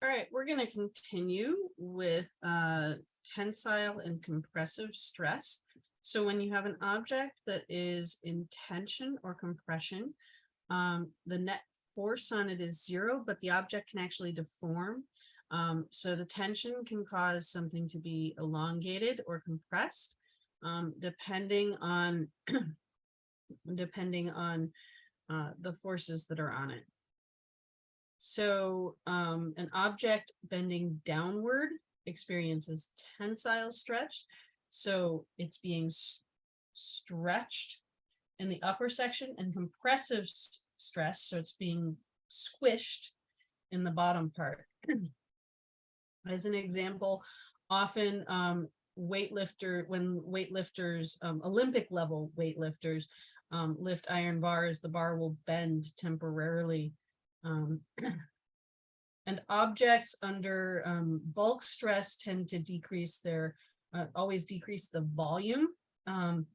All right, we're going to continue with uh, tensile and compressive stress. So when you have an object that is in tension or compression, um, the net force on it is zero, but the object can actually deform. Um, so the tension can cause something to be elongated or compressed, um, depending on depending on uh, the forces that are on it. So um, an object bending downward experiences tensile stretch. So it's being stretched in the upper section and compressive stress. So it's being squished in the bottom part. As an example, often um, weightlifter, when weightlifters, um, Olympic level weightlifters um, lift iron bars, the bar will bend temporarily. Um, and objects under um, bulk stress tend to decrease their, uh, always decrease the volume. Um,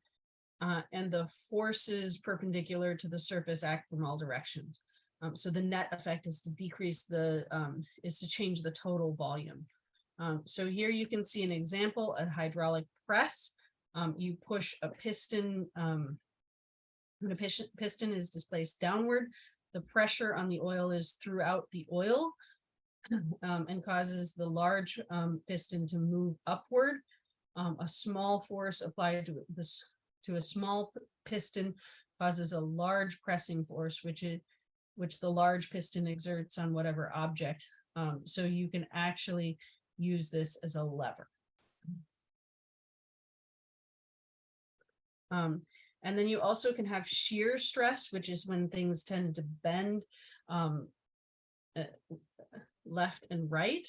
uh, and the forces perpendicular to the surface act from all directions. Um, so the net effect is to decrease the, um, is to change the total volume. Um, so here you can see an example, a hydraulic press. You push a piston, the piston, piston is displaced downward. The pressure on the oil is throughout the oil um, and causes the large piston to move upward. a small force applied to this to a small piston causes a large pressing force, which is which the large piston exerts on whatever object. Um, so you can actually use this as a lever. Um, and then you also can have shear stress, which is when things tend to bend um, uh, left and right.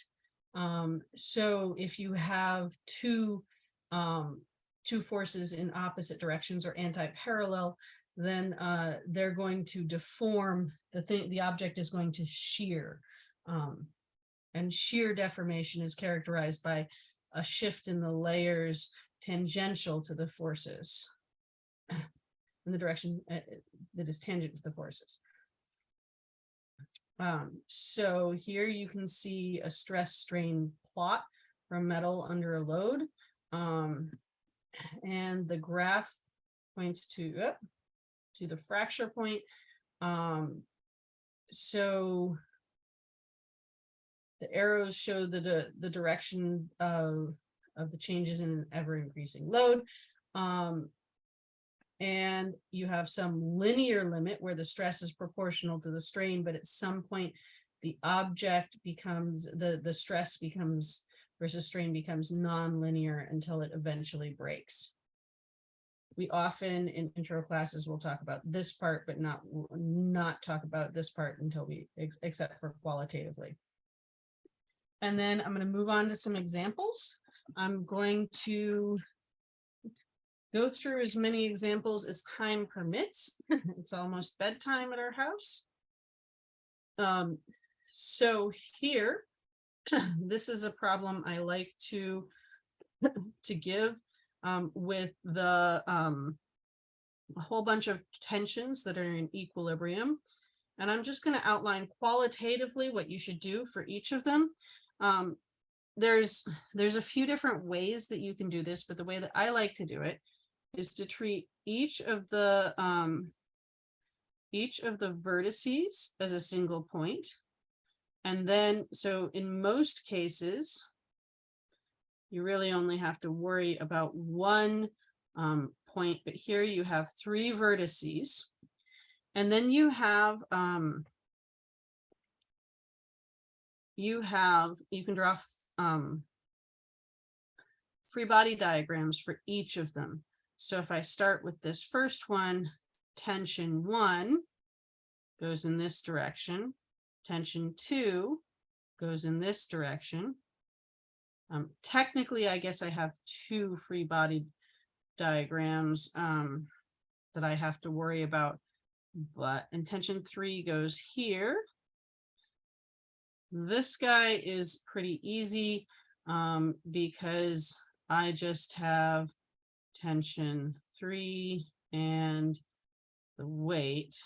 Um, so if you have two um, two forces in opposite directions or anti-parallel, then uh, they're going to deform the thing, the object is going to shear. Um, and shear deformation is characterized by a shift in the layers tangential to the forces in the direction uh, that is tangent to the forces. Um, so here you can see a stress strain plot from metal under a load. Um, and the graph points to uh, to the fracture point. Um, so the arrows show the, the, the direction of, of the changes in an ever increasing load. Um, and you have some linear limit where the stress is proportional to the strain, but at some point the object becomes, the, the stress becomes versus strain becomes non-linear until it eventually breaks. We often in intro classes will talk about this part, but not not talk about this part until we, ex except for qualitatively. And then I'm going to move on to some examples. I'm going to go through as many examples as time permits. it's almost bedtime at our house. Um, so here, this is a problem I like to to give um, with the um, a whole bunch of tensions that are in equilibrium. And I'm just going to outline qualitatively what you should do for each of them. Um, there's there's a few different ways that you can do this, but the way that I like to do it is to treat each of the um, each of the vertices as a single point and then, so in most cases, you really only have to worry about one um, point, but here you have three vertices. And then you have, um, you have, you can draw um, free body diagrams for each of them. So if I start with this first one, tension one goes in this direction tension two goes in this direction. Um, technically, I guess I have two free body diagrams um, that I have to worry about, but intention three goes here. This guy is pretty easy um, because I just have tension three and the weight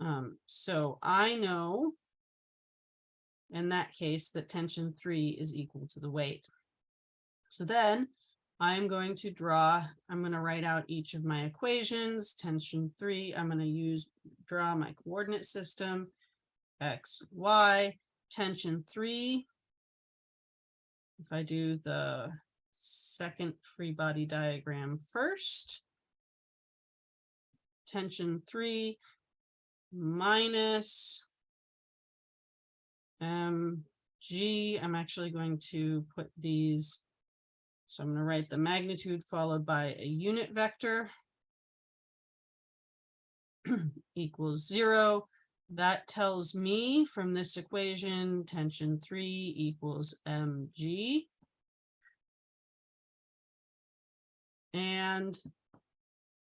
um, so I know in that case, that tension three is equal to the weight. So then I'm going to draw, I'm going to write out each of my equations, tension three, I'm going to use, draw my coordinate system, x, y, tension three. If I do the second free body diagram first, tension three minus mg, I'm actually going to put these so I'm going to write the magnitude followed by a unit vector equals zero. That tells me from this equation, tension three equals mg. And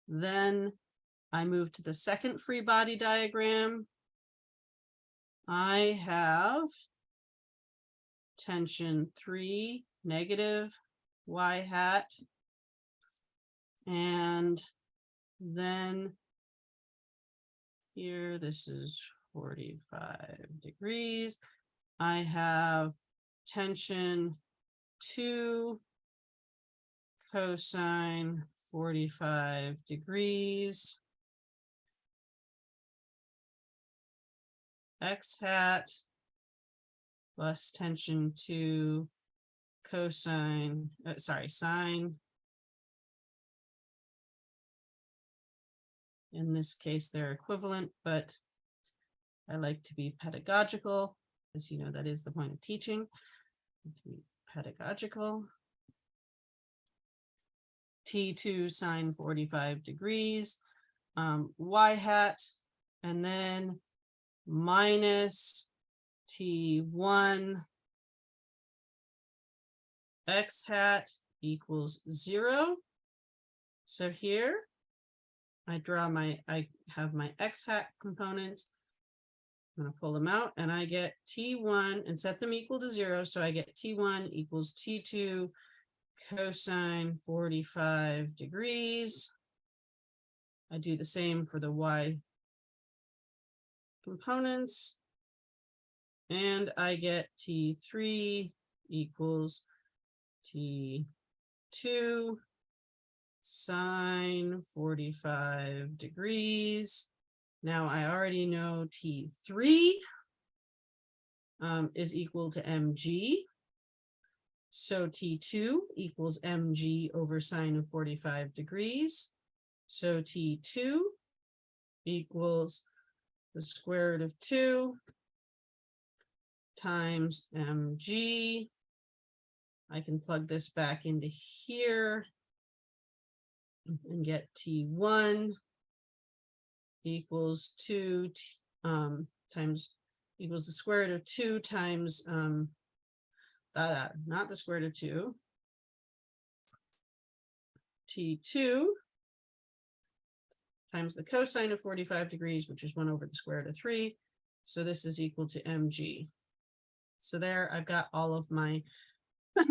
then I move to the second free body diagram. I have tension three negative y hat. And then here, this is 45 degrees. I have tension two cosine 45 degrees. X hat plus tension two cosine, uh, sorry, sine. In this case, they're equivalent, but I like to be pedagogical, as you know, that is the point of teaching, to be pedagogical. T2 sine 45 degrees, um, y hat, and then minus T1 x hat equals zero. So here I draw my, I have my x hat components. I'm going to pull them out and I get T1 and set them equal to zero. So I get T1 equals T2 cosine 45 degrees. I do the same for the Y components. And I get T3 equals T2 sine 45 degrees. Now I already know T3 um, is equal to mg. So T2 equals mg over sine of 45 degrees. So T2 equals the square root of 2 times mg I can plug this back into here and get T1 equals two um, times equals the square root of two times um, uh, not the square root of two. T2 times the cosine of 45 degrees, which is one over the square root of three. So this is equal to mg. So there I've got all of my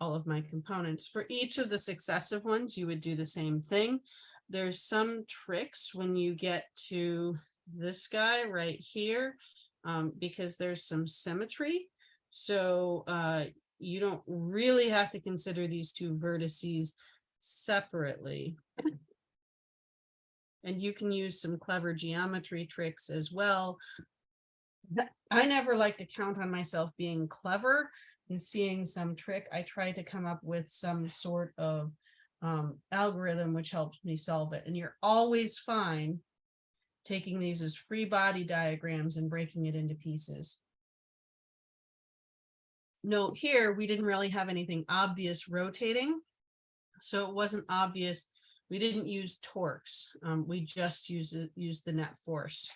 all of my components. For each of the successive ones, you would do the same thing. There's some tricks when you get to this guy right here, um, because there's some symmetry. So uh, you don't really have to consider these two vertices separately. And you can use some clever geometry tricks as well I never like to count on myself being clever and seeing some trick. I try to come up with some sort of um, algorithm which helps me solve it. And you're always fine taking these as free body diagrams and breaking it into pieces. Note here, we didn't really have anything obvious rotating. So it wasn't obvious. We didn't use torques. Um, we just used, used the net force.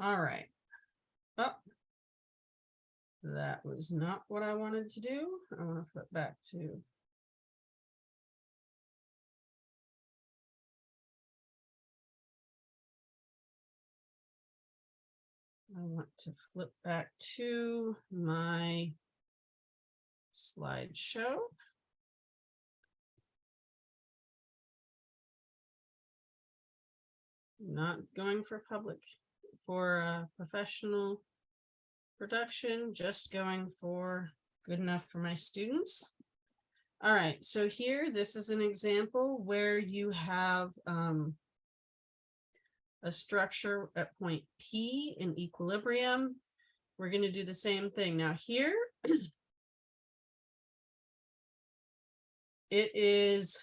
All right. Oh, that was not what I wanted to do. I want to flip back to I want to flip back to my slideshow. not going for public, for uh, professional production, just going for good enough for my students. All right, so here, this is an example where you have um, a structure at point P in equilibrium. We're going to do the same thing. Now here, it is,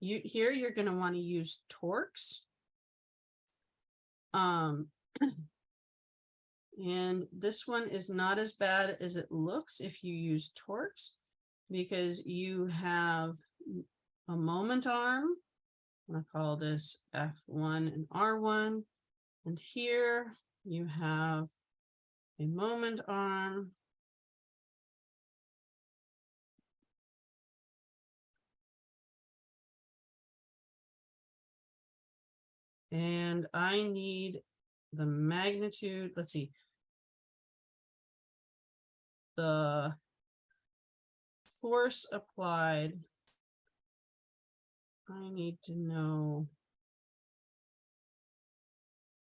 you here you're going to want to use torques. Um, and this one is not as bad as it looks if you use torques because you have a moment arm. I'm gonna call this F1 and R1. And here you have a moment arm. And I need the magnitude, let's see. The force applied. I need to know.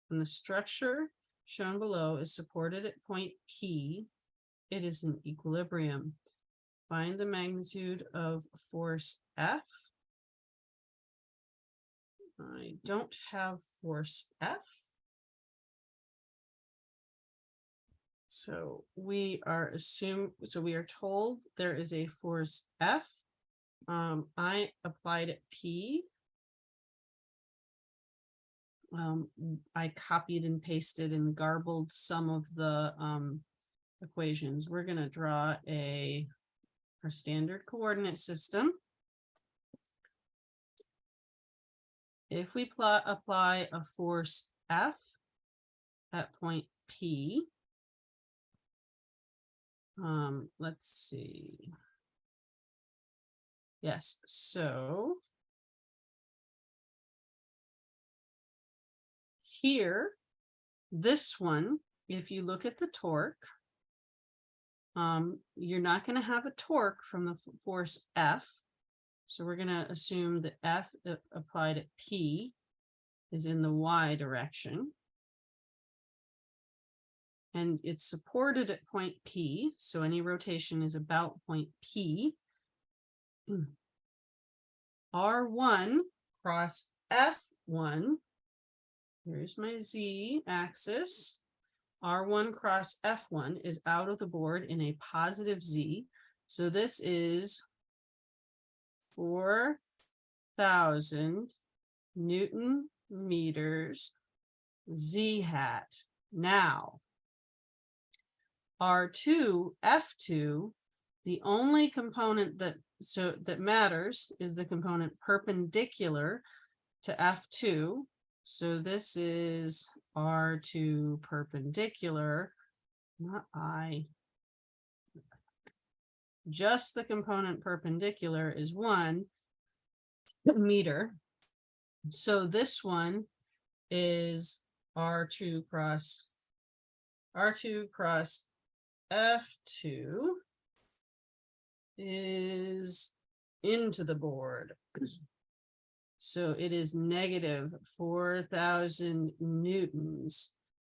When the structure shown below is supported at point P, it is in equilibrium. Find the magnitude of force F. I don't have force F. So we are assume, so we are told there is a force F. Um, I applied at P. Um, I copied and pasted and garbled some of the um, equations. We're going to draw a our standard coordinate system. If we plot apply a force F at point P, um, let's see. Yes, so here, this one, if you look at the torque, um, you're not going to have a torque from the force F. So we're going to assume that F uh, applied at P is in the Y direction and it's supported at point P. So any rotation is about point P. R1 cross F1. Here's my Z axis. R1 cross F1 is out of the board in a positive Z. So this is 4,000 Newton meters Z hat. Now, R2, F2, the only component that so that matters is the component perpendicular to F2. So this is R2 perpendicular, not I. Just the component perpendicular is one meter. So this one is R2 cross R2 cross F2 is into the board. So it is negative 4,000 newtons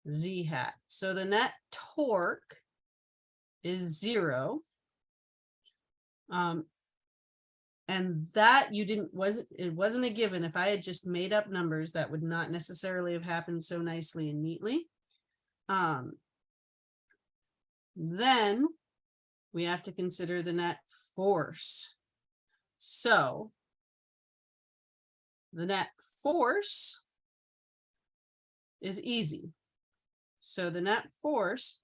Z hat. So the net torque is zero. Um, and that you didn't, wasn't, it wasn't a given. If I had just made up numbers, that would not necessarily have happened so nicely and neatly. Um, then we have to consider the net force. So the net force is easy. So the net force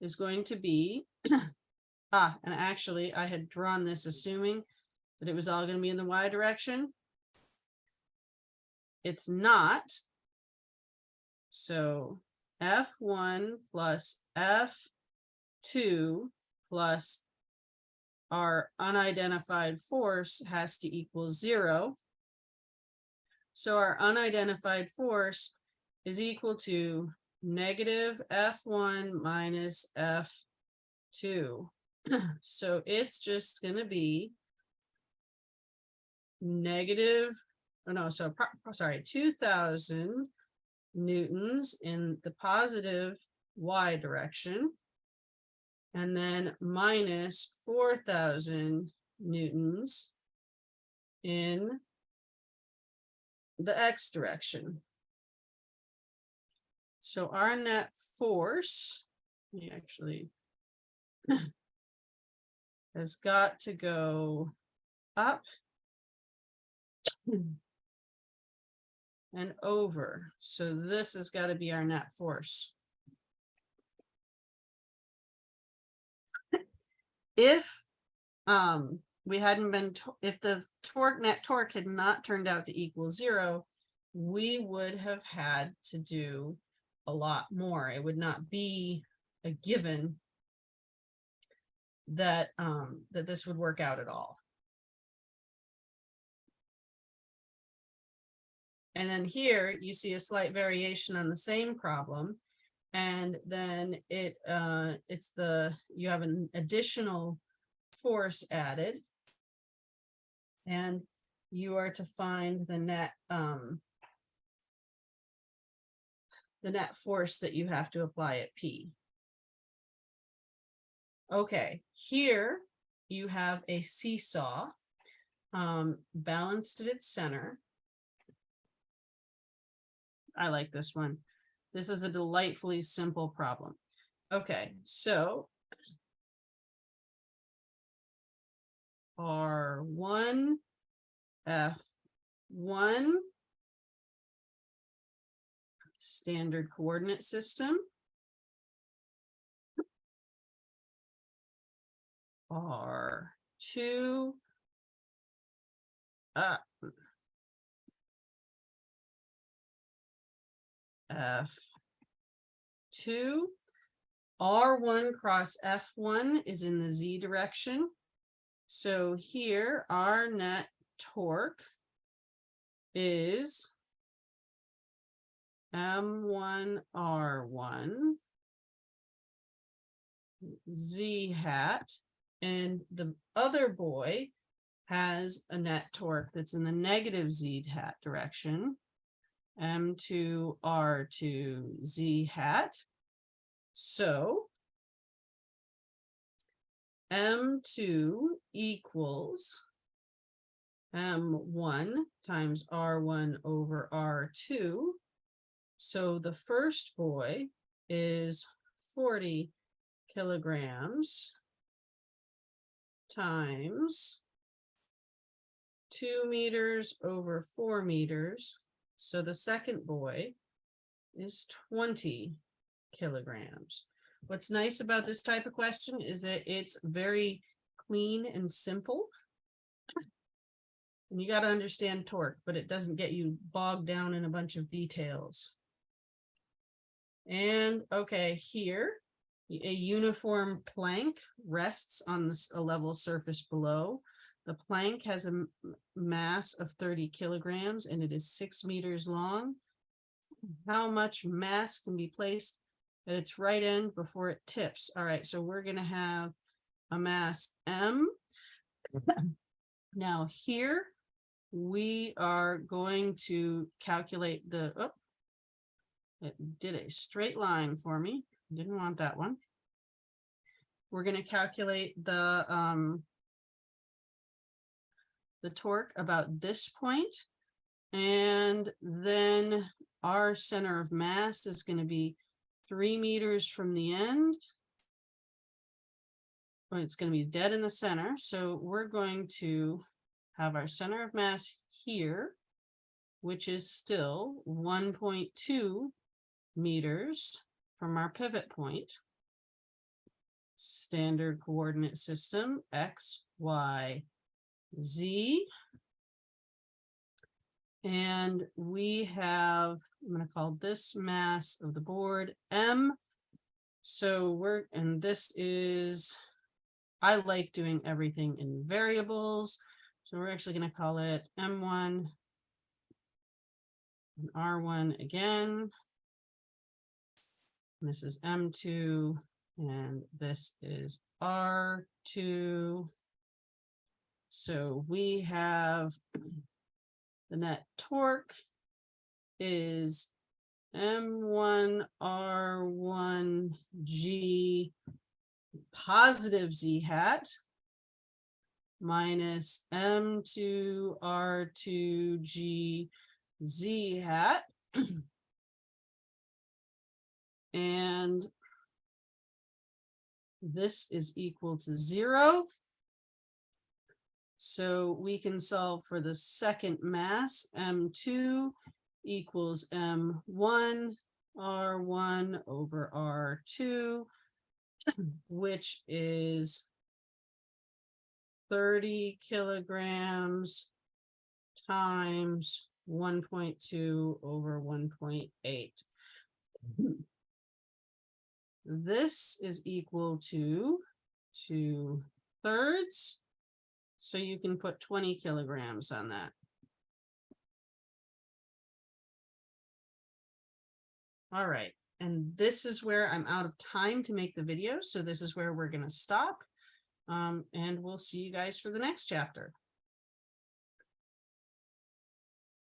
is going to be, ah, and actually I had drawn this assuming that it was all going to be in the y direction. It's not. So F1 plus F two plus our unidentified force has to equal zero. So our unidentified force is equal to negative F1 minus F2. so it's just going to be negative, oh no, so sorry, 2000 newtons in the positive y direction. And then minus four thousand newtons in the x direction. So our net force, we actually has got to go up and over. So this has got to be our net force. If um we hadn't been, if the torque, net torque had not turned out to equal zero, we would have had to do a lot more. It would not be a given that um that this would work out at all. And then here you see a slight variation on the same problem. And then it uh it's the, you have an additional force added. And you are to find the net um the net force that you have to apply at P. Okay, here you have a seesaw um, balanced at its center. I like this one. This is a delightfully simple problem. Okay, so R one, F one, standard coordinate system. R two. Uh. F two. R one cross F one is in the Z direction. So here our net torque is M one R one Z hat and the other boy has a net torque that's in the negative Z hat direction. M2 R2 Z hat. So M2 equals M1 times R1 over R2. So the first boy is 40 kilograms times two meters over four meters. So the second boy is 20 kilograms. What's nice about this type of question is that it's very clean and simple. And you got to understand torque, but it doesn't get you bogged down in a bunch of details. And okay, here, a uniform plank rests on this, a level surface below. The plank has a mass of 30 kilograms and it is six meters long. How much mass can be placed at its right end before it tips? All right, so we're gonna have a mass M. Now here, we are going to calculate the, oh, it did a straight line for me. Didn't want that one. We're gonna calculate the um the torque about this point. And then our center of mass is going to be three meters from the end. Well, it's going to be dead in the center. So we're going to have our center of mass here, which is still 1.2 meters from our pivot point. Standard coordinate system, X, Y, Z. And we have, I'm gonna call this mass of the board M. So we're, and this is, I like doing everything in variables. So we're actually gonna call it M1 and R1 again. And This is M2 and this is R2. So we have the net torque is M one R one G positive Z hat minus M two R two G Z hat. And this is equal to zero. So we can solve for the second mass, M2 equals M1, R1 over R2, which is 30 kilograms times 1.2 over 1.8. This is equal to two thirds. So you can put twenty kilograms on that. All right, and this is where I'm out of time to make the video, so this is where we're gonna stop. Um, and we'll see you guys for the next chapter.